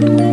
Thank you.